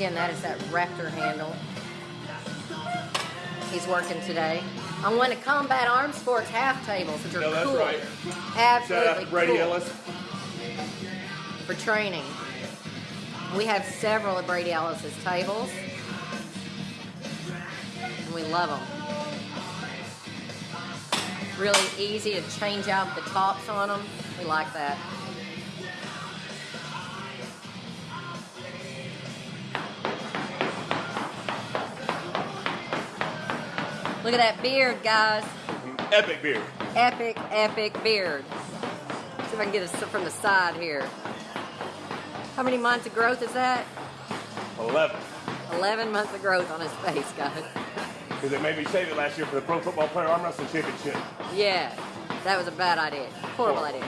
Again, that is that Raptor handle. He's working today. I'm one of Combat Arms Sports half tables, which are No, that's cool. right. Absolutely Shout out to Brady cool Ellis. for training. We have several of Brady Ellis's tables, and we love them. Really easy to change out the tops on them. We like that. Look at that beard, guys. Epic beard. Epic, epic beard. See if I can get it from the side here. How many months of growth is that? 11. 11 months of growth on his face, guys. Because they made me shave it last year for the Pro Football Player Arm Wrestling Championship. Yeah, that was a bad idea. Horrible idea.